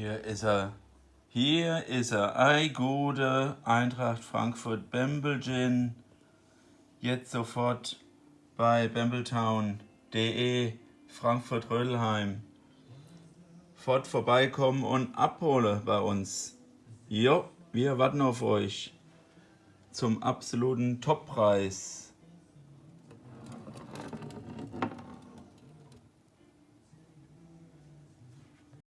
Hier ist er. Hier ist er. Ei, gute Eintracht Frankfurt Bembelgin. Jetzt sofort bei bambletown.de Frankfurt Rödelheim. Fort vorbeikommen und abholen bei uns. Jo, wir warten auf euch zum absoluten Toppreis.